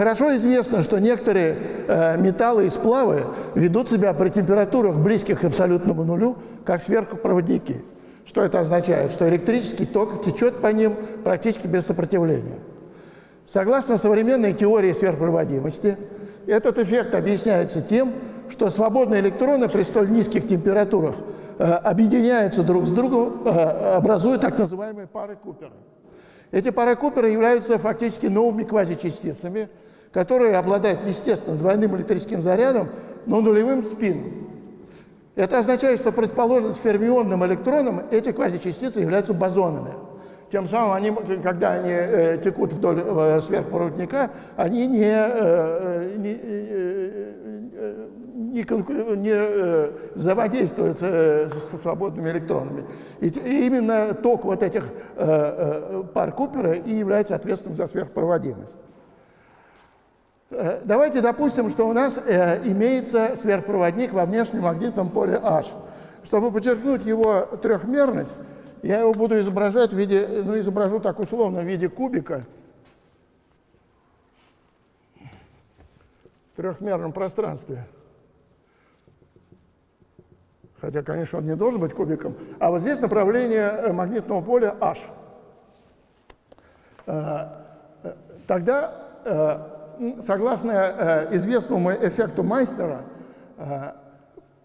хорошо известно, что некоторые э, металлы и сплавы ведут себя при температурах, близких к абсолютному нулю, как сверхпроводники. Что это означает? Что электрический ток течет по ним практически без сопротивления. Согласно современной теории сверхпроводимости, этот эффект объясняется тем, что свободные электроны при столь низких температурах э, объединяются друг с другом, э, образуя так называемые пары Купера. Эти пары Купера являются фактически новыми квазичастицами, которые обладают, естественно, двойным электрическим зарядом, но нулевым спином. Это означает, что предположим, с фермионным электроном эти квазичастицы являются бозонами. Тем самым, они, когда они э, текут вдоль э, сверхпроводника, они не, э, не, э, не, не э, взаимодействуют э, со свободными электронами. И, и именно ток вот этих э, э, пар Купера и является ответственным за сверхпроводимость. Э, давайте допустим, что у нас э, имеется сверхпроводник во внешнем магнитном поле H. Чтобы подчеркнуть его трехмерность, я его буду изображать в виде, ну, изображу так условно, в виде кубика в трехмерном пространстве. Хотя, конечно, он не должен быть кубиком. А вот здесь направление э, магнитного поля H. Тогда, согласно известному эффекту Майстера,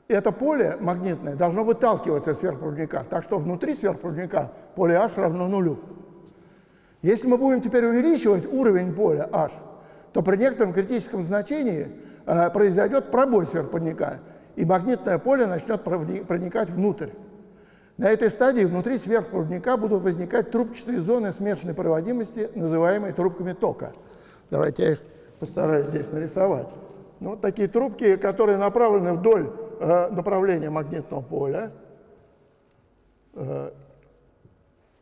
это поле магнитное должно выталкиваться из сверхпроводника, так что внутри сверхпроводника поле H равно нулю. Если мы будем теперь увеличивать уровень поля H, то при некотором критическом значении э, произойдет пробой сверхпроводника, и магнитное поле начнет проникать внутрь. На этой стадии внутри сверхпроводника будут возникать трубчатые зоны смешанной проводимости, называемые трубками тока. Давайте я их постараюсь здесь нарисовать. Ну, такие трубки, которые направлены вдоль Э, направления магнитного поля. Э,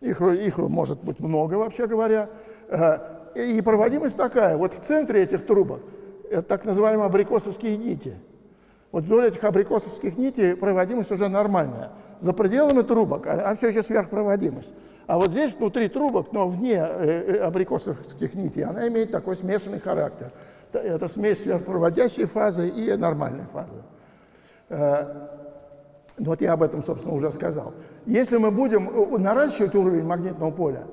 их, их может быть много, вообще говоря. Э, и проводимость такая. Вот в центре этих трубок это так называемые абрикосовские нити. Вот вдоль этих абрикосовских нитей проводимость уже нормальная. За пределами трубок, а, а все еще сверхпроводимость. А вот здесь внутри трубок, но вне абрикосовских нитей, она имеет такой смешанный характер. Это смесь сверхпроводящей фазы и нормальной фазы. Э, ну, вот я об этом, собственно, уже сказал. Если мы будем э, наращивать уровень магнитного поля,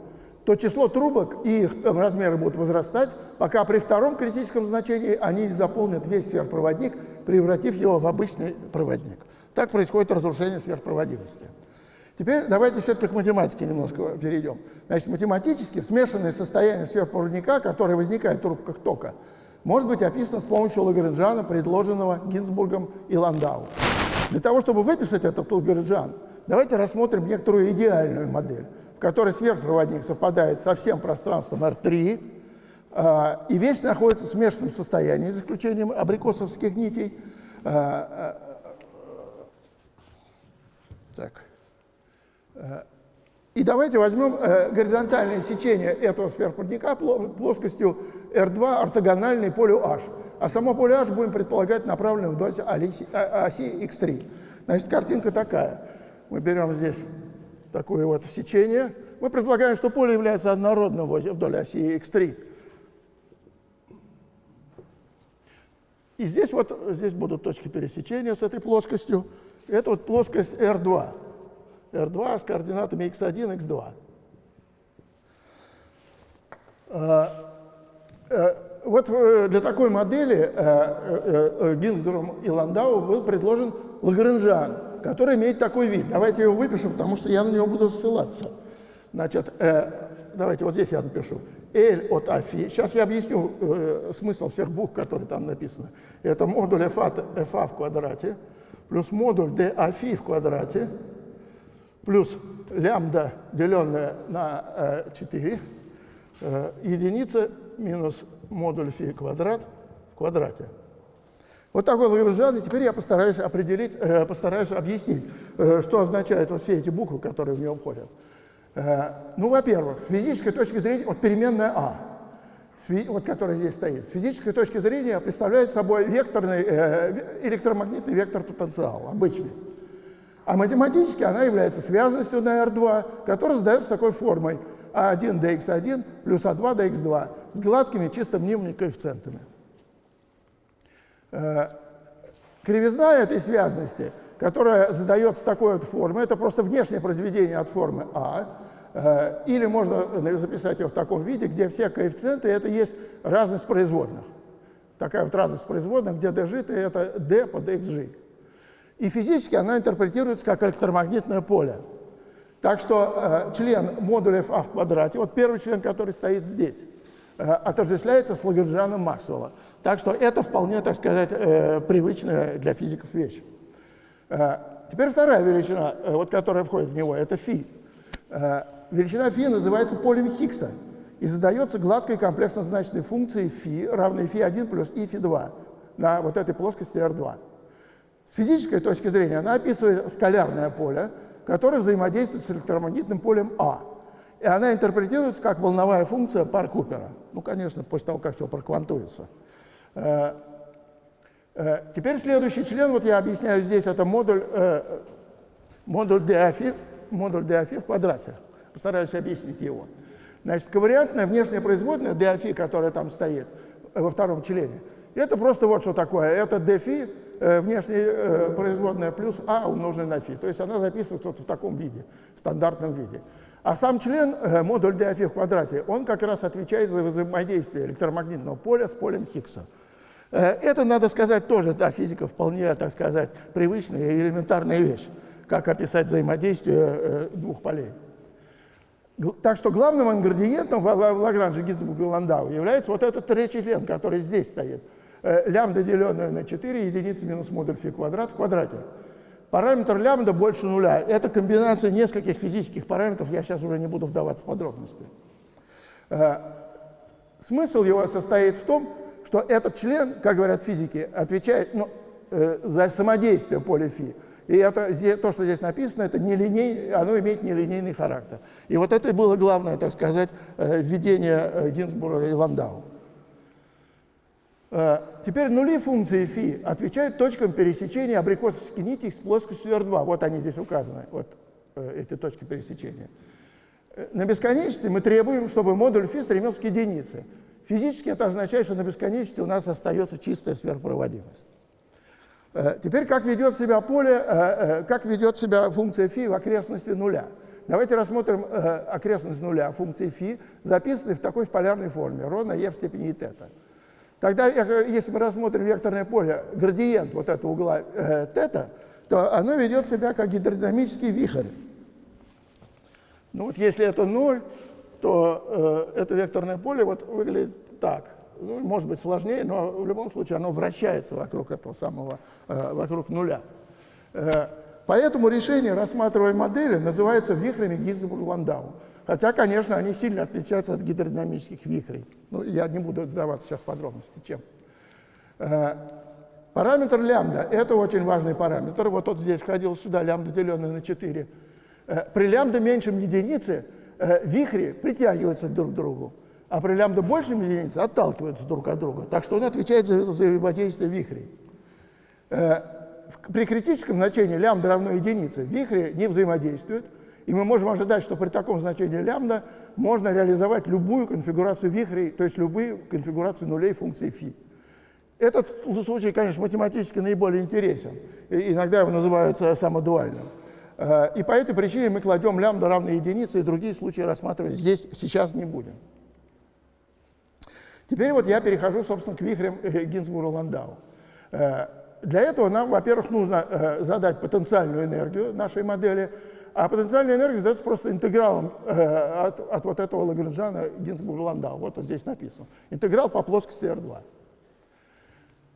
то число трубок и их размеры будут возрастать, пока при втором критическом значении они заполнят весь сверхпроводник, превратив его в обычный проводник. Так происходит разрушение сверхпроводимости. Теперь давайте все-таки к математике немножко перейдем. Значит, математически смешанное состояние сверхпроводника, которое возникает в трубках тока, может быть описано с помощью Лагранжана, предложенного Гинзбургом и Ландау. Для того, чтобы выписать этот Лагранжан, давайте рассмотрим некоторую идеальную модель, в которой сверхпроводник совпадает со всем пространством R3, а, и весь находится в смешанном состоянии, за исключением абрикосовских нитей. А, а, так. И давайте возьмем э, горизонтальное сечение этого сверхпроводника плоскостью R2 ортогональной полю H. А само поле H будем предполагать направленное вдоль оси X3. Значит, картинка такая. Мы берем здесь такое вот сечение. Мы предполагаем, что поле является однородным вдоль оси X3. И здесь вот здесь будут точки пересечения с этой плоскостью. Это вот плоскость R2. R2 с координатами x1, x2. А, э, вот э, для такой модели э, Гинзбургом и Ландау был предложен Лагранжан, который имеет такой вид. Давайте его выпишем, потому что я на него буду ссылаться. Значит, давайте вот здесь я напишу. L от афи. Сейчас я объясню смысл всех букв, которые там написаны. Это модуль FA, FA в квадрате плюс модуль d афи в квадрате плюс лямбда, деленное на 4, э, э, единица минус модуль фи квадрат в квадрате. Вот такой Лагранжан, теперь я постараюсь определить, э, постараюсь объяснить, что означают вот все эти буквы, которые в него входят. Ну, во-первых, с физической точки зрения, вот переменная А, вот которая здесь стоит, с физической точки зрения представляет собой векторный, электромагнитный вектор потенциала, обычный. А математически она является связанностью на R2, которая задается такой формой. А1 dx1 плюс А2 dx2 с гладкими чисто мнимыми коэффициентами. Э, кривизна этой связности, которая задается такой вот формой, это просто внешнее произведение от формы А, э, или можно записать ее в таком виде, где все коэффициенты это есть разность производных. Такая вот разность производных, где dg это d по dxg. И физически она интерпретируется как электромагнитное поле. Так что э, член модуля а в квадрате, вот первый член, который стоит здесь, э, отождествляется с Лагранжаном Максвелла. Так что это вполне, так сказать, э, привычная для физиков вещь. Э, теперь вторая величина, э, вот, которая входит в него, это φ. Э, величина φ называется полем Хиггса и задается гладкой комплексно-значной функцией φ, равной φ1 плюс и φ2 на вот этой плоскости R2. С физической точки зрения она описывает скалярное поле, которое взаимодействует с электромагнитным полем А. И она интерпретируется как волновая функция пар Купера. Ну, конечно, после того, как все проквантуется. Э, э, теперь следующий член, вот я объясняю здесь, это модуль, э, модуль Диафи, модуль Диафи в квадрате. Постараюсь объяснить его. Значит, ковариантная внешняя производная Диафи, которая там стоит во втором члене, это просто вот что такое. Это дфи, э, внешняя э, производная плюс а умноженное на фи. То есть она записывается вот в таком виде, стандартном виде. А сам член, э, модуль диафи в квадрате, он как раз отвечает за взаимодействие электромагнитного поля с полем Хиггса. Это, надо сказать, тоже для физиков вполне, так сказать, привычная и элементарная вещь, как описать взаимодействие двух полей. Так что главным ингредиентом в Лагранже Гинзбурга Ландау является вот этот третий член, который здесь стоит – Э, лямбда, деленное на 4, единицы минус модуль фи квадрат в квадрате. Параметр лямбда больше нуля. Это комбинация нескольких физических параметров, я сейчас уже не буду вдаваться в подробности. Э, смысл его состоит в том, что этот член, как говорят физики, отвечает ну, э, за самодействие поля фи. И это, то, что здесь написано, это нелиней, оно имеет нелинейный характер. И вот это было главное, так сказать, введение Гинзбурга и Ландау. Э, теперь нули функции φ отвечают точкам пересечения абрикосовской нити с плоскостью R2. Вот они здесь указаны, вот э, эти точки пересечения. Э, на бесконечности мы требуем, чтобы модуль φ стремился к единице. Физически это означает, что на бесконечности у нас остается чистая сверхпроводимость. Теперь как ведет себя поле, как ведет себя функция φ в окрестности нуля. Давайте рассмотрим окрестность нуля функции φ, записанной в такой полярной форме, ро на e в степени тета. Тогда, если мы рассмотрим векторное поле, градиент вот этого угла э, тета, то оно ведет себя как гидродинамический вихрь. Ну вот если это ноль, то э, это векторное поле вот выглядит так. Ну, может быть сложнее, но в любом случае оно вращается вокруг этого самого, э, вокруг нуля. Э, поэтому решение рассматриваемой модели называется вихрями Гинзбург-Ландау. Хотя, конечно, они сильно отличаются от гидродинамических вихрей. Ну, я не буду вдаваться сейчас подробности, чем. Э, параметр лямбда – это очень важный параметр. Вот тот здесь входил сюда, лямбда, деленное на 4. Э, при лямбда меньшем единицы вихри притягиваются друг к другу, а при лямбда большем единице отталкиваются друг от друга. Так что он отвечает за взаимодействие вихрей. При критическом значении лямбда равно единице вихри не взаимодействуют – и мы можем ожидать, что при таком значении лямбда можно реализовать любую конфигурацию вихрей, то есть любые конфигурации нулей функции φ. Этот случай, конечно, математически наиболее интересен. Иногда его называют самодуальным. Э, и по этой причине мы кладем лямбда равной единице, и другие случаи рассматривать здесь сейчас не будем. Теперь вот я перехожу, собственно, к вихрям э, Гинзбурга-Ландау. Э, для этого нам, во-первых, нужно задать потенциальную энергию нашей модели, а потенциальная энергия задается просто интегралом э, от, от вот этого Лагранжана Гинзбург-Ландау. Вот он здесь написан. Интеграл по плоскости R2.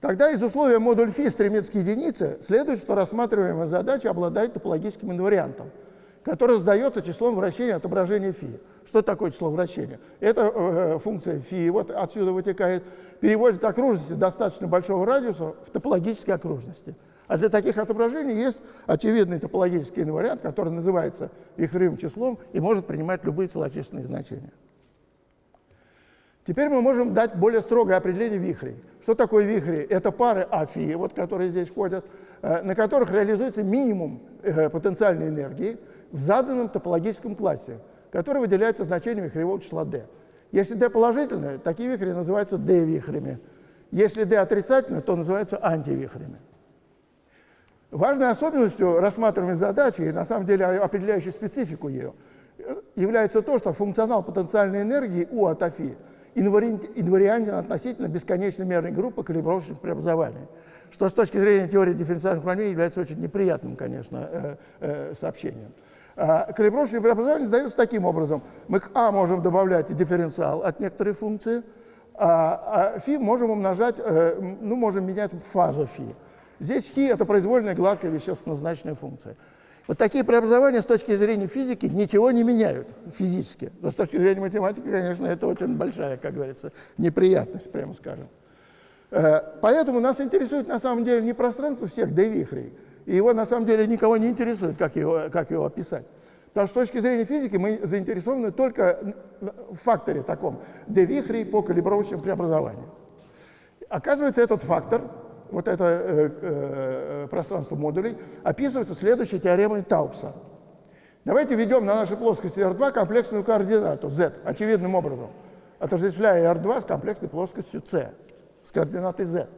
Тогда из условия модуль φ стремится к единице, следует, что рассматриваемая задача обладает топологическим инвариантом, который задается числом вращения отображения φ. Что такое число вращения? Это э, функция φ, вот отсюда вытекает, переводит окружности достаточно большого радиуса в топологические окружности. А для таких отображений есть очевидный топологический инвариант, который называется вихревым числом и может принимать любые целочисленные значения. Теперь мы можем дать более строгое определение вихрей. Что такое вихри? Это пары афи, вот, которые здесь входят, э, на которых реализуется минимум э, потенциальной энергии в заданном топологическом классе, которые выделяются значением вихревого числа d. Если d положительное, такие вихри называются d-вихрями. Если d отрицательное, то называются антивихрями. Важной особенностью рассматриваемой задачи, и на самом деле определяющей специфику ее, является то, что функционал потенциальной энергии у от Афи инвариантен относительно бесконечной мерной группы калибровочных преобразований, что с точки зрения теории дифференциальных уравнений является очень неприятным, конечно, э, э, сообщением. А, калибровочные преобразования сдаются таким образом. Мы к А можем добавлять дифференциал от некоторой функции, а, а φ можем умножать, э, ну, можем менять фазу φ. Здесь хи – это произвольная гладкая вещественно-значная функция. Вот такие преобразования с точки зрения физики ничего не меняют физически. Но с точки зрения математики, конечно, это очень большая, как говорится, неприятность, прямо скажем. Э, поэтому нас интересует на самом деле не пространство всех D-вихрей, и его на самом деле никого не интересует, как его, как его описать. Потому что с точки зрения физики мы заинтересованы только в факторе таком D-вихрей по калибровочным преобразованиям. Оказывается, этот фактор вот это э, э, пространство модулей, описывается следующей теоремой Таупса. Давайте введем на нашей плоскости R2 комплексную координату z очевидным образом, отождествляя R2 с комплексной плоскостью C, с координатой z.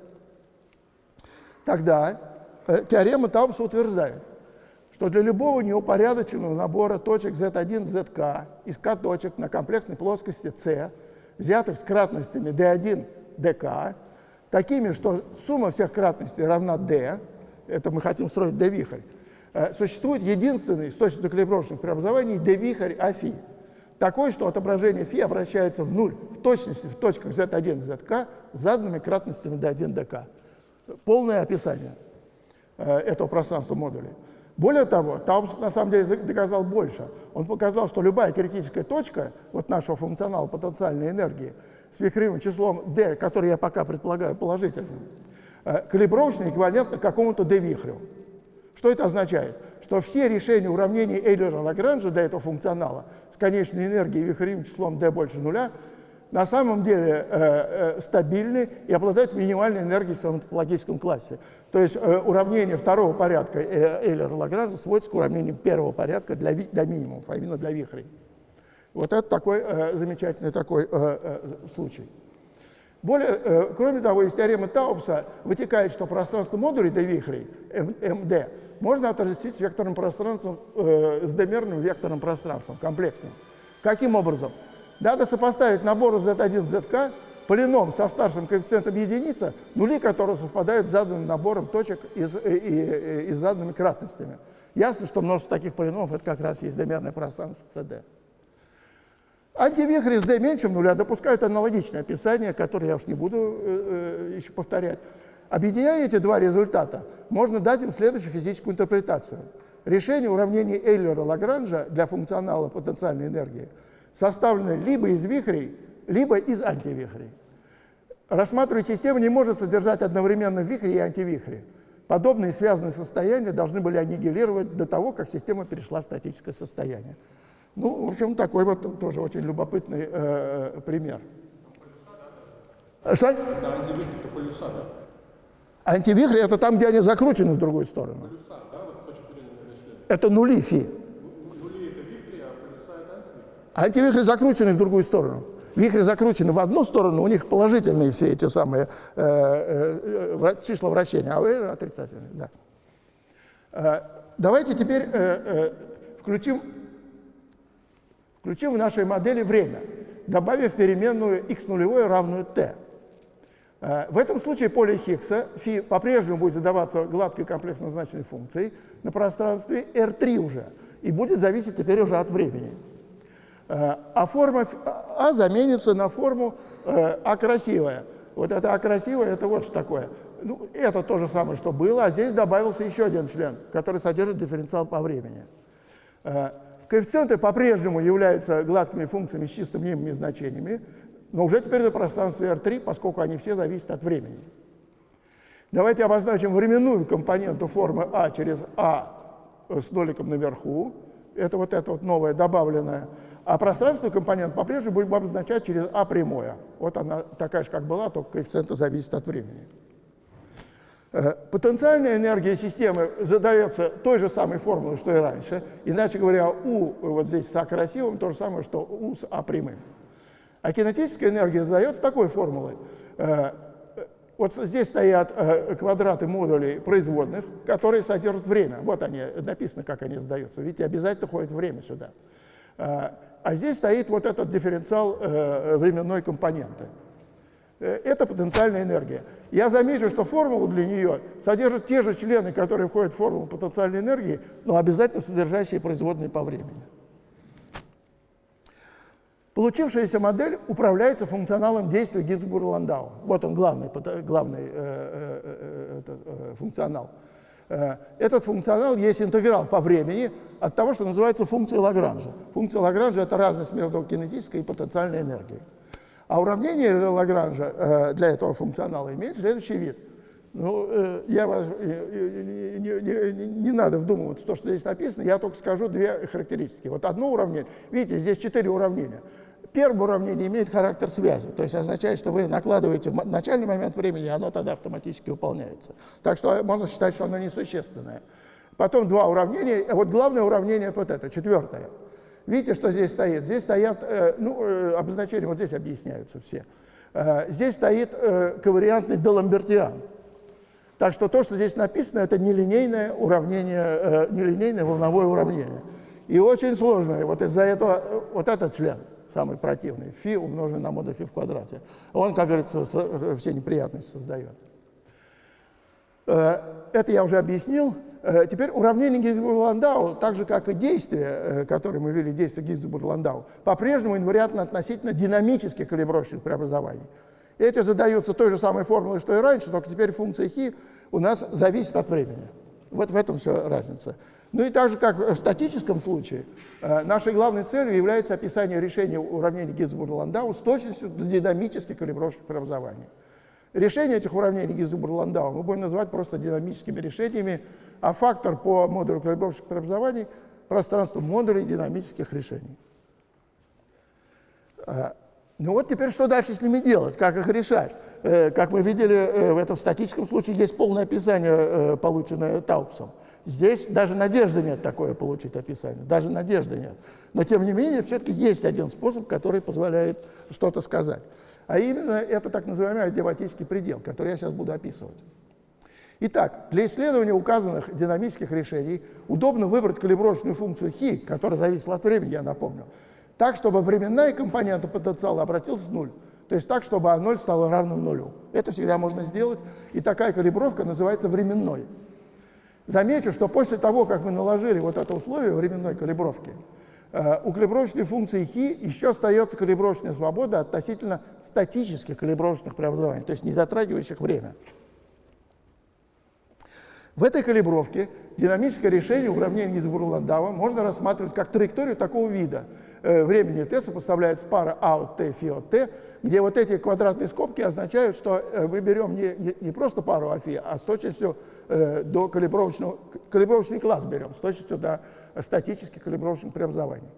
Тогда э, теорема Таупса утверждает, что для любого неупорядоченного набора точек Z1, ZK из K точек на комплексной плоскости C, взятых с кратностями D1, DK, такими, что сумма всех кратностей равна d, это мы хотим строить d-вихрь, э, существует единственный источник калибровочных преобразований d-вихрь афи, такой, что отображение φ обращается в нуль в точности в точках z1 и zk с заданными кратностями d1, dk. Полное описание э, этого пространства модулей. Более того, Таубс на самом деле доказал больше. Он показал, что любая критическая точка вот нашего функционала потенциальной энергии с вихревым числом d, который я пока предполагаю положительным, э, калибровочный эквивалентно какому-то d-вихрю. Что это означает? Что все решения уравнений Эйлера-Лагранжа для этого функционала с конечной энергией вихревым числом d больше нуля на самом деле э, э, стабильны и обладают минимальной энергией в своем топологическом классе. То есть э, уравнение второго порядка э, Эйлера-Лагранжа сводится к уравнению первого порядка для, для минимумов, а именно для вихрей. Вот это такой э, замечательный такой э, э, случай. Более, э, кроме того, из теоремы Таубса вытекает, что пространство модулей до вихрей, МД, можно отождествить с векторным пространством, э, с демерным векторным пространством, комплексным. Каким образом? Надо сопоставить набору Z1, ZK полином со старшим коэффициентом единица, нули которого совпадают с заданным набором точек и, и, и, с заданными кратностями. Ясно, что множество таких полиномов это как раз есть демерное пространство CD. Антивихри с d меньше нуля допускают аналогичное описание, которое я уж не буду э, э, еще повторять. Объединяя эти два результата, можно дать им следующую физическую интерпретацию. Решение уравнений Эйлера-Лагранжа для функционала потенциальной энергии составлено либо из вихрей, либо из антивихрей. Рассматривая систему не может содержать одновременно вихри и антивихри. Подобные связанные состояния должны были аннигилировать до того, как система перешла в статическое состояние. Ну, в общем, такой вот тоже очень любопытный э, э пример. Что? Это антивихри, это полюса, да? Антивихри – это там, где они закручены в другую сторону. Это нули фи. Антивихри закручены в другую сторону. Вихри закручены в одну сторону, у них положительные все эти самые э, э, э числа вращения, а вы отрицательные. Да. Э, давайте теперь э, э, включим Включим в нашей модели время, добавив переменную x нулевое равную t. Э, в этом случае поле Хиггса φ по-прежнему будет задаваться гладкой комплексно значной функцией на пространстве R3 уже, и будет зависеть теперь уже от времени. Э, а форма А заменится на форму э, А красивая. Вот это А красивая, это вот что такое. Ну, это то же самое, что было, а здесь добавился еще один член, который содержит дифференциал по времени. Коэффициенты по-прежнему являются гладкими функциями с чисто мнимыми значениями, но уже теперь на пространстве R3, поскольку они все зависят от времени. Давайте обозначим временную компоненту формы А через А с ноликом наверху. Это вот это вот новое добавленное. А пространственную компонент по-прежнему будем обозначать через А прямое. Вот она такая же, как была, только коэффициенты зависят от времени. Э, потенциальная энергия системы задается той же самой формулой, что и раньше. Иначе говоря, U вот здесь с А красивым то же самое, что U с А прямым. А кинетическая энергия задается такой формулой. Э, вот здесь стоят э, квадраты модулей производных, которые содержат время. Вот они, написано, как они задаются. Видите, обязательно ходит время сюда. А здесь стоит вот этот дифференциал временной компоненты. Э, это потенциальная энергия. Я замечу, что формула для нее содержит те же члены, которые входят в формулу потенциальной энергии, но обязательно содержащие производные по времени. Получившаяся модель управляется функционалом действия Гинзбурга-Ландау. Вот он главный, главный э, э, э, э, функционал. Э, этот функционал есть интеграл по времени от того, что называется функцией Лагранжа. Функция Лагранжа – это разность между кинетической и потенциальной энергией. А уравнение Лагранжа э, для этого функционала имеет следующий вид. Ну, э, я вас, э, не, не, не надо вдумываться в то, что здесь написано, я только скажу две характеристики. Вот одно уравнение, видите, здесь четыре уравнения. Первое уравнение имеет характер связи, то есть означает, что вы накладываете в начальный момент времени, и оно тогда автоматически выполняется. Так что можно считать, что оно несущественное. Потом два уравнения, вот главное уравнение вот это, четвертое. Видите, что здесь стоит? Здесь стоят, э, ну, э, обозначения вот здесь объясняются все. Э, здесь стоит ковариантный деламбертиан. Так что то, что здесь написано, это нелинейное уравнение, нелинейное волновое уравнение. И очень сложное. Вот из-за этого вот этот член самый противный, φ умноженный на модуль φ в квадрате. Он, как говорится, все неприятности создает. Это я уже объяснил. Э, теперь уравнение Гинзбург-Ландау, так же как и действия, э, которые мы ввели, действия Гинзбург-Ландау, по-прежнему инвариантно относительно динамических калибровочных преобразований. Эти задаются той же самой формулой, что и раньше, только теперь функция хи у нас зависит от времени. Вот в этом все разница. Ну и так же, как в статическом случае, э, нашей главной целью является описание решения уравнений Гинзбург-Ландау с точностью до динамических калибровочных преобразований. Решение этих уравнений Гизенбург-Ландау мы будем называть просто динамическими решениями, а фактор по модулю калибровочных преобразований – пространство модулей динамических решений. А, ну вот теперь что дальше с ними делать, как их решать? Э, как мы видели э, в этом статическом случае, есть полное описание, э, полученное Таупсом. Здесь даже надежды нет такое получить описание, даже надежды нет. Но тем не менее, все-таки есть один способ, который позволяет что-то сказать. А именно это так называемый адиабатический предел, который я сейчас буду описывать. Итак, для исследования указанных динамических решений удобно выбрать калибровочную функцию χ, которая зависит от времени, я напомню, так, чтобы временная компонента потенциала обратилась в нуль. То есть так, чтобы А0 стало равным нулю. Это всегда можно сделать, и такая калибровка называется временной. Замечу, что после того, как мы наложили вот это условие временной калибровки, Э, у калибровочной функции хи еще остается калибровочная свобода относительно статических калибровочных преобразований, то есть не затрагивающих время. В этой калибровке динамическое решение уравнения Гизенбург-Ландау можно рассматривать как траекторию такого вида. Э, времени t сопоставляется пара а от t, фи от t, где вот эти квадратные скобки означают, что э, мы берем не, не, не просто пару а фи, а с точностью до калибровочного, калибровочный класс берем, с точностью до статических калибровочных преобразований.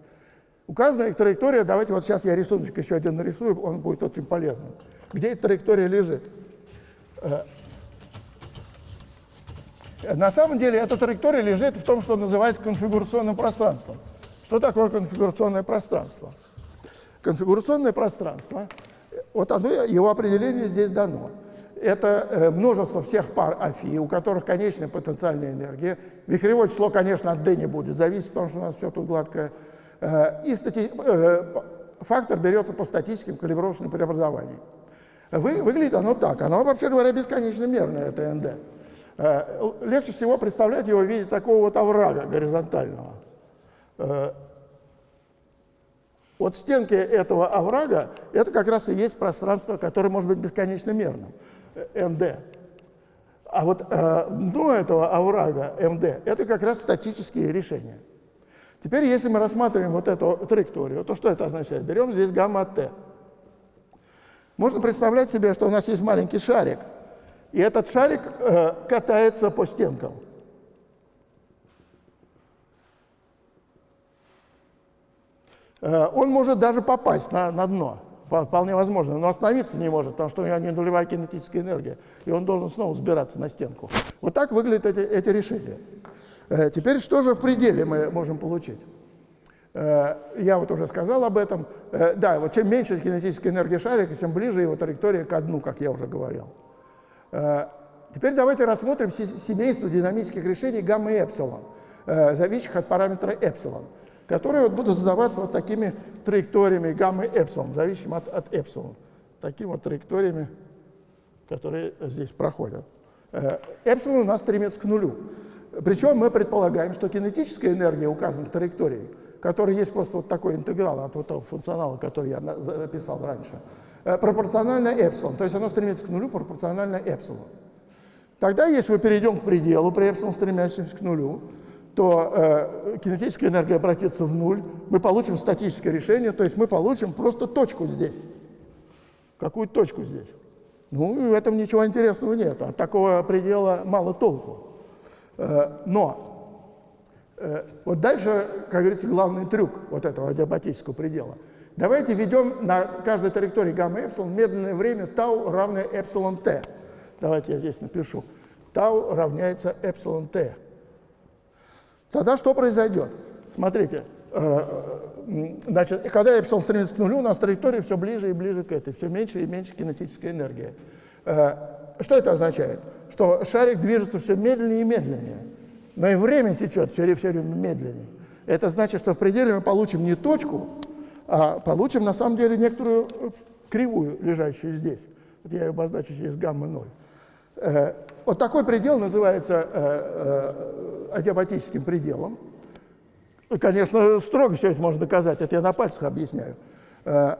Указанная траектория, давайте вот сейчас я рисуночек еще один нарисую, он будет очень полезным. Где эта траектория лежит? Э, на самом деле эта траектория лежит в том, что называется конфигурационным пространством. Что такое конфигурационное пространство? Конфигурационное пространство, вот оно, его определение здесь дано это э, множество всех пар Афи, у которых конечная потенциальная энергия. Вихревое число, конечно, от D не будет зависеть, потому что у нас все тут гладкое. Э, и стати... Э, фактор берется по статическим калибровочным преобразованиям. Вы, выглядит оно так. Оно, вообще говоря, бесконечно мерное, это НД. Легче всего представлять его в виде такого вот оврага горизонтального. Вот стенки этого оврага – это как раз и есть пространство, которое может быть бесконечно мерным. МД. А вот э, дно этого оврага МД – это как раз статические решения. Теперь, если мы рассматриваем вот эту траекторию, то что это означает? Берем здесь гамма-Т. Можно представлять себе, что у нас есть маленький шарик, и этот шарик э, катается по стенкам. Он может даже попасть на, на дно. вполне возможно, но остановиться не может, потому что у него не нулевая кинетическая энергия, и он должен снова сбираться на стенку. Вот так выглядят эти, эти решения. Э, теперь что же в пределе мы можем получить? Э, я вот уже сказал об этом. Э, да, вот чем меньше кинетическая энергия шарика, тем ближе его траектория к дну, как я уже говорил. Теперь давайте рассмотрим семейство динамических решений гамма и эпсилон, зависящих от параметра эпсилон которые вот будут задаваться вот такими траекториями гамма и эпсилон, зависимым от, от эпсилон. Такими вот траекториями, которые здесь проходят. Э, эпсилон у нас стремится к нулю. Причем мы предполагаем, что кинетическая энергия указанных траекторий, которая есть просто вот такой интеграл от вот того функционала, который я записал раньше, э, пропорциональна эпсилон. То есть оно стремится к нулю пропорционально эпсилон. Тогда, если мы перейдем к пределу при эпсилон стремящемся к нулю, то э, кинетическая энергия обратится в нуль, мы получим статическое решение, то есть мы получим просто точку здесь. Какую точку здесь? Ну, в этом ничего интересного нет, от такого предела мало толку. Э, но э, вот дальше, как говорится, главный трюк вот этого адиабатического предела. Давайте введем на каждой траектории гамма эпсилон медленное время тау равное эпсилон t. Давайте я здесь напишу. Тау равняется эпсилон t. Тогда что произойдет? Смотрите, э, э, значит, когда эпсилон стремится к нулю, у нас траектория все ближе и ближе к этой, все меньше и меньше кинетической энергии. Э, что это означает? Что шарик движется все медленнее и медленнее, но и время течет все, все время медленнее. Это значит, что в пределе мы получим не точку, а получим на самом деле некоторую кривую, лежащую здесь. Вот я ее обозначу через гамма-0. Вот такой предел называется э, э, адиабатическим пределом. Конечно, строго все это можно доказать, это я на пальцах объясняю. Э,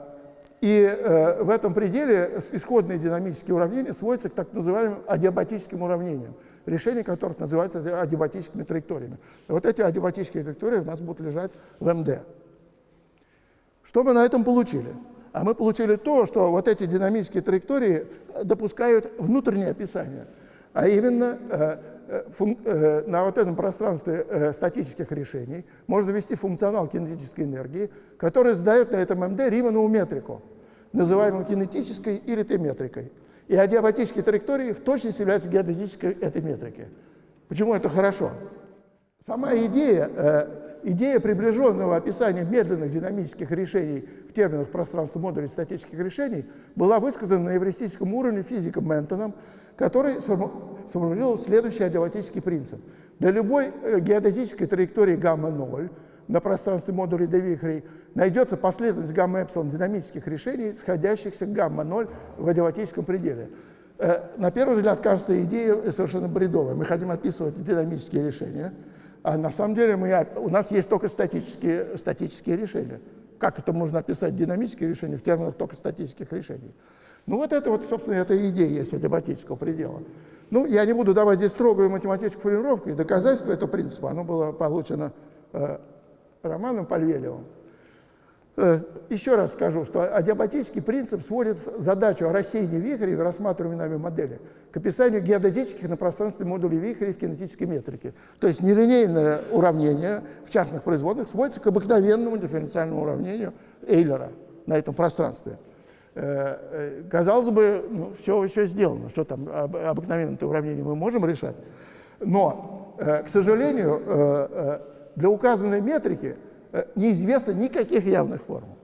и э, в этом пределе исходные динамические уравнения сводятся к так называемым адиабатическим уравнениям, решение которых называется адиабатическими траекториями. И вот эти адиабатические траектории у нас будут лежать в МД. Что мы на этом получили? А мы получили то, что вот эти динамические траектории допускают внутреннее описание – а именно э, э, э, на вот этом пространстве статических решений можно ввести функционал кинетической энергии, который задает на этом МД Риманову метрику, называемую кинетической или Т-метрикой. И адиабатические траектории в точности являются геодезической этой метрики. Почему это хорошо? Сама идея Идея приближенного описания медленных динамических решений в терминах пространства модулей статических решений была высказана на эвристическом уровне физиком Ментоном, который сформулировал следующий адиабатический принцип. Для любой э, геодезической траектории гамма-0 на пространстве модулей Девихрей найдется последовательность гамма-эпсилон динамических решений, сходящихся к гамма-0 в адиабатическом пределе. Э, на первый взгляд кажется идея совершенно бредовая. Мы хотим описывать динамические решения – а на самом деле мы, у нас есть только статические, статические решения. Как это можно описать динамические решения в терминах только статических решений? Ну вот это вот, собственно, эта идея есть адиабатического предела. Ну, я не буду давать здесь строгую математическую формулировку, и доказательство этого принципа, оно было получено э, Романом Пальвелевым. Э, еще раз скажу, что адиабатический принцип сводит задачу о рассеянии вихрей в рассматриваемой нами модели к описанию геодезических на пространстве модулей вихрей в кинетической метрике. То есть нелинейное уравнение в частных производных сводится к обыкновенному дифференциальному уравнению Эйлера на этом пространстве. Э, э, казалось бы, ну, все, все сделано, что там обыкновенное уравнение мы можем решать. Но, к сожалению, для указанной метрики Э, неизвестно никаких явных формул.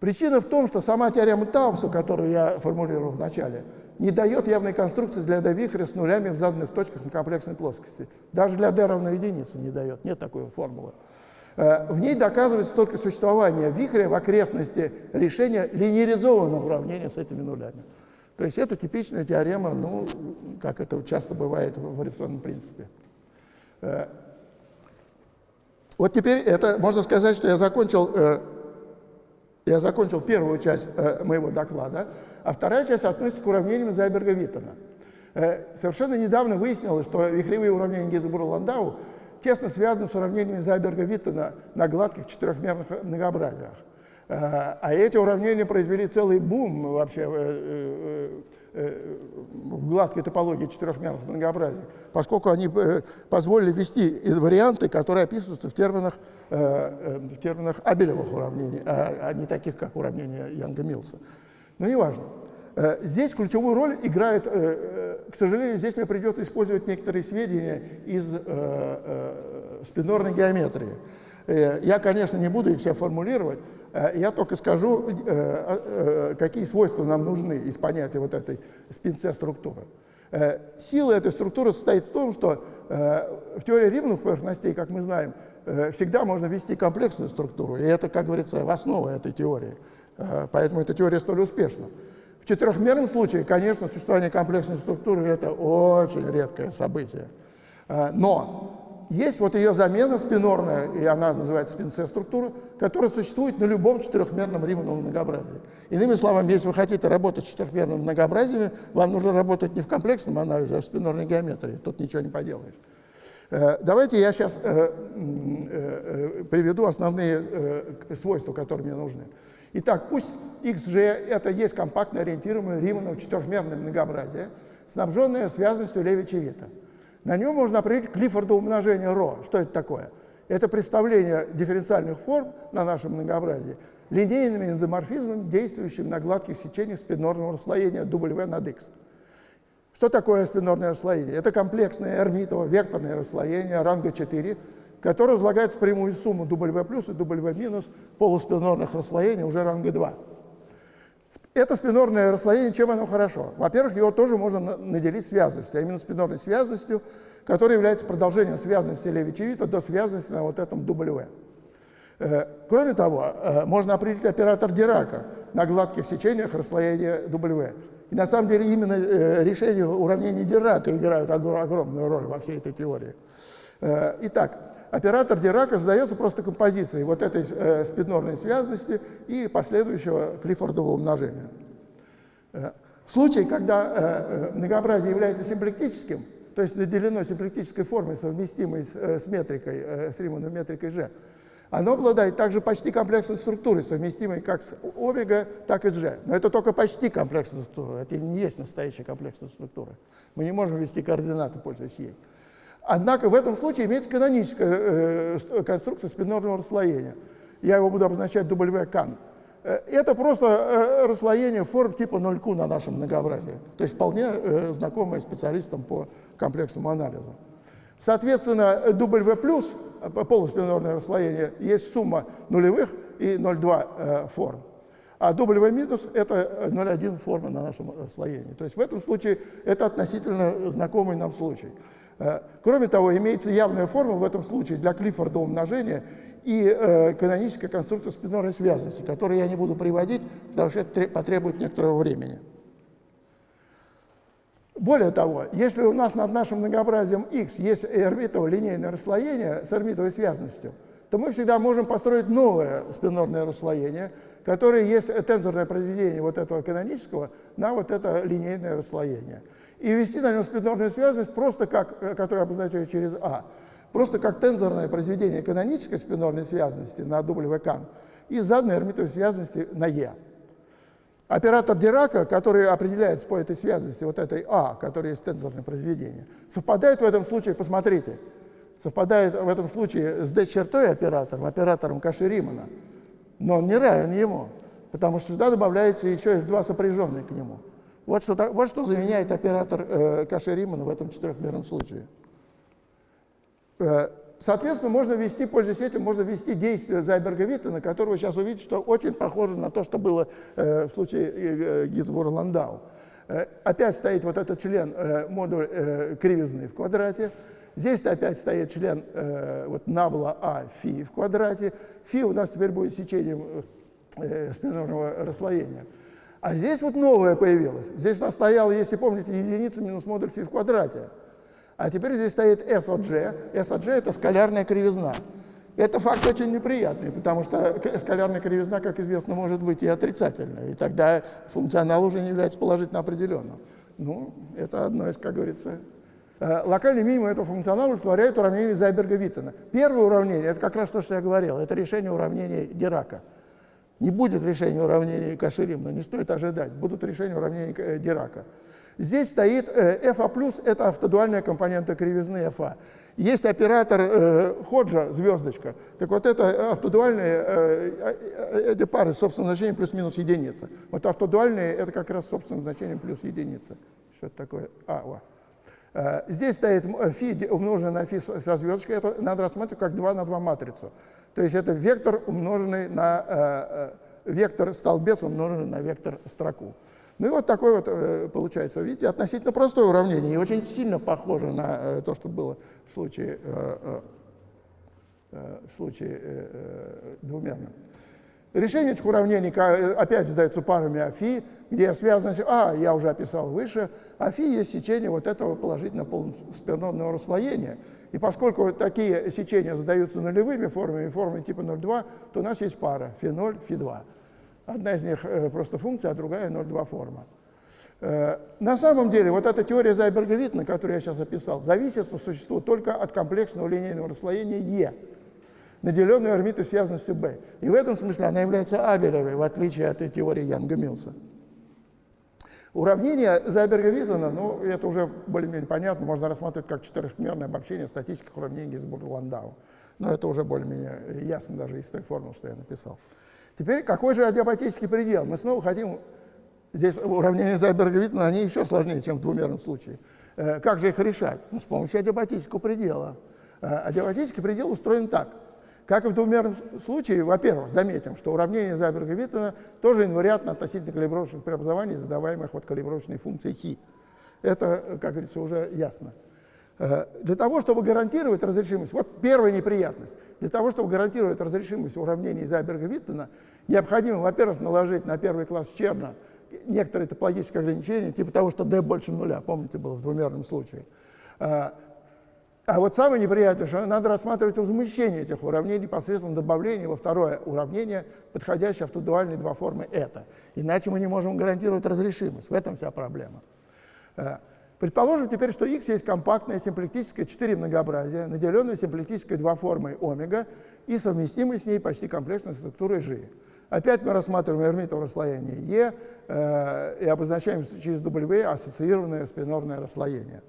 Причина в том, что сама теорема Таубса, которую я формулировал в начале, не дает явной конструкции для d-вихря с нулями в заданных точках на комплексной плоскости. Даже для d равно единице не дает, нет такой формулы. Э, в ней доказывается только существование вихря в окрестности решения линейризованного уравнения с этими нулями. То есть это типичная теорема, ну, как это часто бывает в вариационном принципе. Э, вот теперь это можно сказать, что я закончил, э, я закончил первую часть моего доклада, а вторая часть относится к уравнениям Зайберга-Виттона. Совершенно недавно выяснилось, что вихревые уравнения Гизебура-Ландау тесно связаны с уравнениями Зайберга-Виттона на гладких четырехмерных многообразиях. Э, а эти уравнения произвели целый бум вообще э, э, в гладкой топологии четырехмерных многообразий, поскольку они позволили ввести варианты, которые описываются в терминах, в терминах Абелевых уравнений, а, а не таких, как уравнения Янга-Милса. Но неважно. Здесь ключевую роль играет, к сожалению, здесь мне придется использовать некоторые сведения из спинорной геометрии. Э, я, конечно, не буду их все формулировать, э, я только скажу, э, какие свойства нам нужны из понятия вот этой спин-С-структуры. Сила этой структуры состоит в том, что в теории римных поверхностей, как мы знаем, всегда можно ввести комплексную структуру, и это, как говорится, в основу этой теории. Поэтому эта теория столь успешна. В четырехмерном случае, конечно, существование комплексной структуры – это очень редкое событие. Но есть вот ее замена спинорная, и она называется спин-С-структура, которая существует на любом четырехмерном римовом многообразии. Иными словами, если вы хотите работать с четырехмерным многообразием, вам нужно работать не в комплексном анализе, а в спинорной геометрии. Тут ничего не поделаешь. Э, давайте я сейчас э, э, приведу основные свойства, которые мне нужны. Итак, пусть XG – это есть компактно ориентируемое Риманово четырехмерное многообразие, снабженное связностью Леви-Чевита. На нем можно определить Клиффордово умножение ро. Что это такое? Это представление дифференциальных форм на нашем многообразии линейными эндоморфизмами, действующими на гладких сечениях спинорного расслоения W над X. Что такое спинорное расслоение? Это комплексное эрмитово векторное расслоение ранга 4, которое разлагается в прямую сумму W плюс и W минус полуспинорных расслоений уже ранга 2. Это спинорное расслоение, чем оно хорошо? Во-первых, его тоже можно наделить связностью, а именно спинорной связностью, которая является продолжением связности Левичевита до связности на вот этом W. Э, кроме того, э, можно определить оператор Дирака на гладких сечениях расслоения W. И на самом деле именно э, решение уравнений Дирака играют огромную роль во всей этой теории. Итак, Оператор Дирака задается просто композицией вот этой э, спиднорной связности и последующего Клиффордового умножения. Э, в случае, когда э, э, многообразие является симплектическим, то есть наделено симплектической формой, совместимой с, э, с метрикой, э, с Римановой метрикой G, оно обладает также почти комплексной структурой, совместимой как с омега, так и с G. Но это только почти комплексная структура, это не есть настоящая комплексная структура. Мы не можем ввести координаты, пользуясь ей. Однако в этом случае имеется каноническая э, конструкция спинорного расслоения. Я его буду обозначать W-кан. Э, это просто э, расслоение форм типа 0Q на нашем многообразии. То есть вполне э, знакомое специалистам по комплексному анализу. Соответственно, W+, э, полуспинорное расслоение, есть сумма нулевых и 0,2 э, форм. А W минус – это 0,1 форма на нашем расслоении. То есть в этом случае это относительно знакомый нам случай. Э, кроме того, имеется явная форма в этом случае для Клиффорда умножения и э, каноническая конструкция спинорной связности, которую я не буду приводить, потому что это потребует некоторого времени. Более того, если у нас над нашим многообразием x есть эрмитово линейное расслоение с эрмитовой связностью, то мы всегда можем построить новое спинорное расслоение, которое есть тензорное произведение вот этого канонического на вот это линейное расслоение и ввести на нем спиднорную связность просто как, э, которую обозначаю через А, просто как тензорное произведение канонической спинорной связности на WK и заданной эрмитовой связности на Е. Оператор Дирака, который определяется по этой связности, вот этой А, которая есть тензорное произведение, совпадает в этом случае, посмотрите, совпадает в этом случае с D-чертой оператором, оператором Каши-Римана, но он не равен ему, потому что сюда добавляется еще и два сопряженные к нему. Вот что, вот что заменяет оператор э, Каши Римана в этом четырехмерном случае. Э, соответственно, можно ввести, пользуясь этим, можно ввести действие Зайберга-Виттена, которого сейчас увидите, что очень похоже на то, что было э, в случае э, Гизбора-Ландау. Э, опять стоит вот этот член, э, модуль э, кривизны в квадрате. Здесь опять стоит член э, вот набла А фи в квадрате. Фи у нас теперь будет сечением э, спинорного расслоения. А здесь вот новое появилось. Здесь у нас стояла, если помните, единица минус модуль φ в квадрате. А теперь здесь стоит s от g. s от g – это скалярная кривизна. Это факт очень неприятный, потому что скалярная кривизна, как известно, может быть и отрицательной. И тогда функционал уже не является положительно определенным. Ну, это одно из, как говорится, э, Локальный минимум этого функционала удовлетворяет уравнение Зайберга-Виттена. Первое уравнение – это как раз то, что я говорил, это решение уравнения Дирака. Не будет решения уравнения Каширим, но не стоит ожидать. Будут решения уравнения э, Дирака. Здесь стоит FA+, это автодуальная компонента кривизны FA. Есть оператор э, Ходжа, звездочка. Так вот это автодуальные э, эти пары с собственным значением плюс-минус единица. Вот автодуальные это как раз с собственным значением плюс единица. Что это такое? А, вот. Здесь стоит фи умноженное на фи со звездочкой, это надо рассматривать как 2 на 2 матрицу. То есть это вектор, умноженный на э, вектор столбец, умноженный на вектор строку. Ну и вот такое вот э, получается, видите, относительно простое уравнение и очень сильно похоже на э, то, что было в случае, э, в случае двумерном. Решение этих уравнений опять задается парами афи, где связано, а, я уже описал выше, афи есть сечение вот этого положительно полуспирновного расслоения. И поскольку такие сечения задаются нулевыми формами, формами типа 0,2, то у нас есть пара φ0, φ2. Одна из них э, просто функция, а другая 0,2 форма. Э, на самом деле, вот эта теория Зайберга-Виттна, которую я сейчас описал, зависит по существу только от комплексного линейного расслоения Е, наделенной орбитой связанностью B. И в этом смысле она является абелевой, в отличие от теории Янга-Милса. Уравнение Зайберга-Виттена, ну, это уже более-менее понятно, можно рассматривать как четырехмерное обобщение статических уравнений Гинзбурга-Ландау. Но это уже более-менее ясно даже из той формулы, что я написал. Теперь какой же адиабатический предел? Мы снова хотим, здесь уравнения Зайберга-Виттена, они еще сложнее, чем в двумерном случае. Э, как же их решать? Ну, с помощью адиабатического предела. Э, адиабатический предел устроен так. Как и в двумерном случае, во-первых, заметим, что уравнение Зайберга-Виттена тоже инвариантно относительно калибровочных преобразований, задаваемых вот калибровочной функцией хи. Это, как говорится, уже ясно. Э, для того, чтобы гарантировать разрешимость, вот первая неприятность, для того, чтобы гарантировать разрешимость уравнений Зайберга-Виттена, необходимо, во-первых, наложить на первый класс Черна некоторые топологические ограничения, типа того, что d больше нуля, помните, было в двумерном случае. А вот самое неприятное, что надо рассматривать возмущение этих уравнений посредством добавления во второе уравнение, подходящее автодуальной два формы это. Иначе мы не можем гарантировать разрешимость. В этом вся проблема. Э, Предположим теперь, что x есть компактное симплектическое 4 многообразие, наделенное симплектической 2 формой омега и совместимой с ней почти комплексной структурой g. Опять мы рассматриваем эрмитово расслоение E э, и обозначаем через W ассоциированное спинорное расслоение.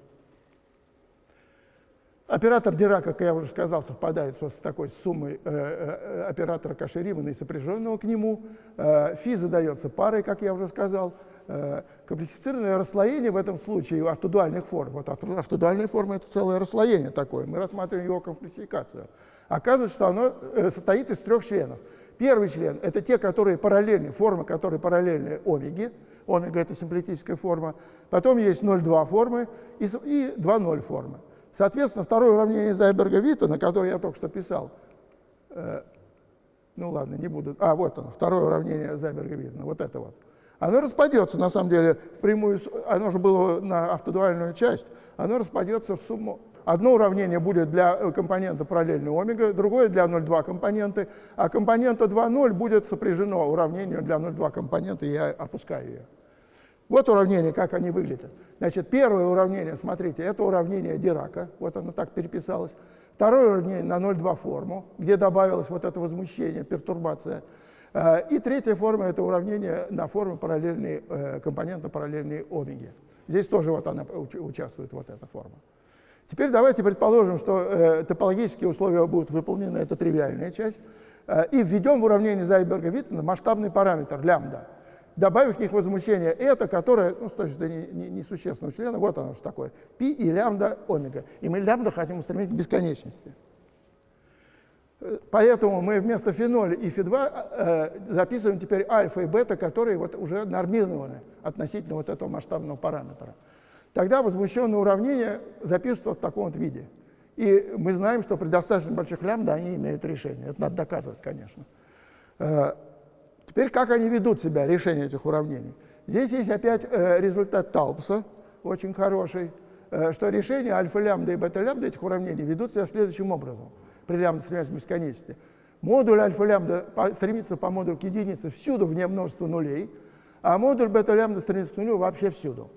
Оператор Дира, как я уже сказал, совпадает с такой суммой э, э, оператора Каши-Римана и сопряженного к нему. Э, фи задается парой, как я уже сказал. Э, комплексифицированное расслоение в этом случае автодуальных форм. Вот автодуальные формы — это целое расслоение такое. Мы рассматриваем его комплексификацию. Оказывается, что оно э, состоит из трех членов. Первый член — это те, которые параллельны, формы, которые параллельны омеге. Омега — это симплетическая форма. Потом есть 0,2 формы и 2,0 формы. Соответственно, второе уравнение Зайберга-Вита, на которое я только что писал, э, ну ладно, не буду. А, вот оно, второе уравнение Зайберга-Виттена, вот это вот оно распадется, на самом деле, в прямую, оно же было на автодуальную часть, оно распадется в сумму. Одно уравнение будет для э, компонента параллельной омега, другое для 0,2 компоненты, а компонента 2,0 будет сопряжено уравнению для 0,2 компонента, я опускаю ее. Вот уравнение, как они выглядят. Значит, первое уравнение, смотрите, это уравнение Дирака, вот оно так переписалось. Второе уравнение на 0,2 форму, где добавилось вот это возмущение, пертурбация. Э, и третья форма – это уравнение на форме параллельной, э, компонента параллельной омеги. Здесь тоже вот она участвует, вот эта форма. Теперь давайте предположим, что э, топологические условия будут выполнены, это тривиальная часть, и введем в уравнение Зайберга-Виттена масштабный параметр лямбда, добавив к них возмущение это, которое, ну, с точки зрения несущественного члена, вот оно что такое, π и лямбда омега. И мы лямбда хотим устремить к бесконечности. Поэтому мы вместо феноля и фи2 э, записываем теперь альфа и бета, которые вот уже нормированы относительно вот этого масштабного параметра. Тогда возмущенные уравнения записываются в таком вот виде. И мы знаем, что при достаточно больших лямбда они имеют решение. Это надо доказывать, конечно. Теперь как они ведут себя, решение этих уравнений? Здесь есть опять э, результат Таупса, очень хороший, э, что решения альфа-лямбда и бета-лямбда этих уравнений ведут себя следующим образом – при лямбда стремясь к бесконечности. Модуль альфа-лямбда стремится по модулю к единице всюду вне множества нулей, а модуль бета-лямбда стремится к нулю вообще всюду.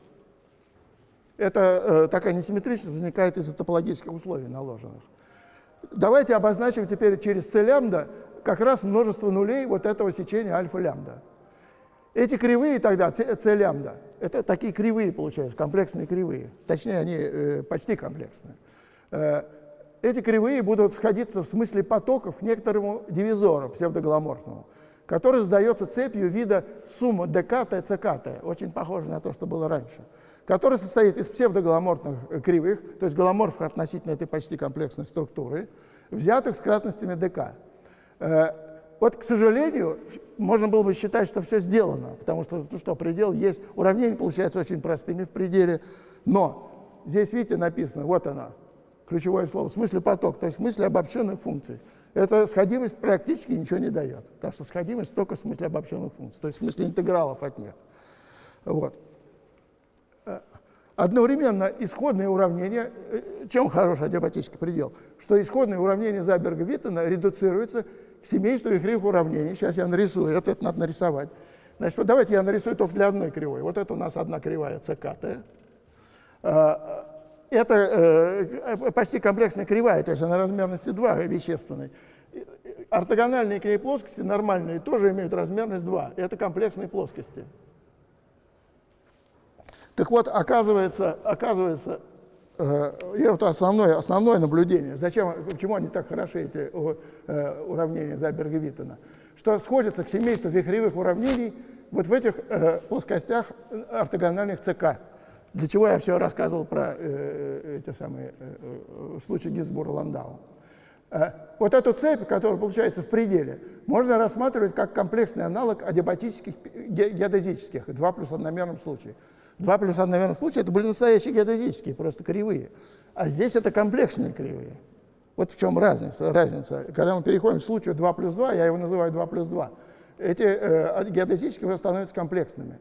Это э, такая несимметричность возникает из-за топологических условий наложенных. Давайте обозначим теперь через c лямбда как раз множество нулей вот этого сечения альфа-лямбда. Эти кривые тогда, c лямбда, это такие кривые получаются, комплексные кривые. Точнее, они э, почти комплексные. Э, эти кривые будут сходиться в смысле потоков к некоторому дивизору псевдоголоморфному, который задается цепью вида сумма ДК, ТЦК, очень похоже на то, что было раньше, который состоит из псевдоголоморфных э, кривых, то есть голоморфов относительно этой почти комплексной структуры, взятых с кратностями ДК. Э, вот, к сожалению, можно было бы считать, что все сделано, потому что, что, предел есть, уравнение получается очень простыми в пределе, но здесь, видите, написано, вот оно, ключевое слово, в смысле поток, то есть смысле обобщенных функций. Эта сходимость практически ничего не дает, потому что сходимость только в смысле обобщенных функций, то есть в смысле интегралов от них. Вот. Э, одновременно исходные уравнения, э, чем хороший адиабатический предел, что исходные уравнения Заберга-Виттена редуцируются к семейству вихревых уравнений. Сейчас я нарисую, это, это надо нарисовать. Значит, вот давайте я нарисую только для одной кривой. Вот это у нас одна кривая ЦКТ. А, это э, почти комплексная кривая, то есть она размерности 2 вещественной. Ортогональные к ней плоскости, нормальные, тоже имеют размерность 2. Это комплексные плоскости. Так вот, оказывается, оказывается и это основное, основное наблюдение. Зачем, почему они так хороши, эти э, уравнения Зайберга-Виттена? Что сходятся к семейству вихревых уравнений вот в этих э, плоскостях ортогональных ЦК. Для чего я все рассказывал про эти самые случаи Гинзбура-Ландау. Вот эту цепь, которая получается в пределе, можно рассматривать как комплексный аналог адиабатических геодезических, 2 плюс одномерном случае. Два плюс одномерных случая это были настоящие геодезические, просто кривые. А здесь это комплексные кривые. Вот в чем разница. разница. Когда мы переходим к случаю 2 плюс 2, я его называю 2 плюс 2, эти э, геодезические уже становятся комплексными.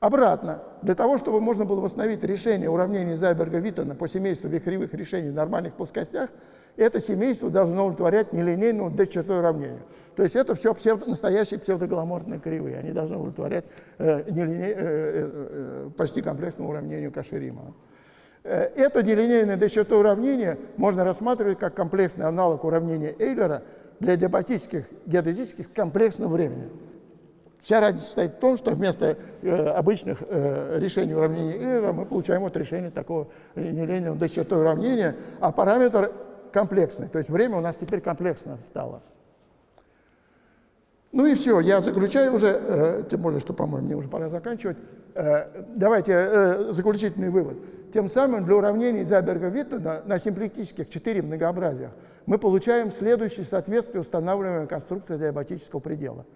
Обратно, для того, чтобы можно было восстановить решение уравнения Зайберга-Виттена по семейству вихревых решений в нормальных плоскостях, это семейство должно удовлетворять нелинейному d-чертой уравнению. То есть это все псевдо, настоящие псевдоголоморфные кривые. Они должны удовлетворять э, нелине, э, э, э, почти комплексному уравнению Каширима. Э, это нелинейное d-чертой уравнение можно рассматривать как комплексный аналог уравнения Эйлера для диабатических геодезических комплексного времени. Вся разница состоит в том, что вместо э, обычных э, решений уравнения Эйлера мы получаем вот решение такого нелинейного d-чертой уравнения, а параметр комплексный. То есть время у нас теперь комплексно стало. Ну и все, я заключаю уже, э, тем более, что, по-моему, мне уже пора заканчивать. Э, давайте э, заключительный вывод. Тем самым для уравнений Зайберга-Виттена на симплектических четыре многообразиях мы получаем следующее соответствие устанавливаемой конструкции диабатического предела.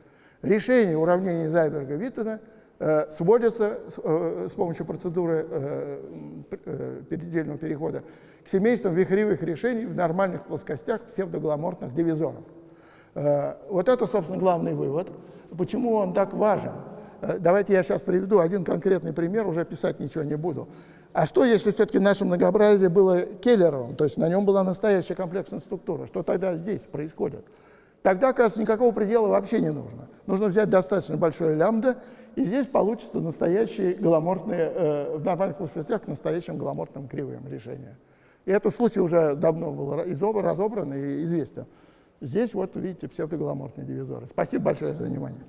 Решение уравнений Зайберга-Виттена э, сводится с, э, с помощью процедуры э, передельного перехода к семействам вихревых решений в нормальных плоскостях псевдогломортных дивизоров. Вот это, собственно, главный вывод. Почему он так важен? Давайте я сейчас приведу один конкретный пример, уже писать ничего не буду. А что, если все-таки наше многообразие было Келлеровым, то есть на нем была настоящая комплексная структура? Что тогда здесь происходит? Тогда, кажется, никакого предела вообще не нужно. Нужно взять достаточно большое лямбда, и здесь получится настоящие голомортные, э, в нормальных плоскостях к настоящим голомортным кривым решения. И этот случай уже давно был разобран и известен. Здесь вот видите псевдоголоморфные дивизоры. Спасибо большое за внимание.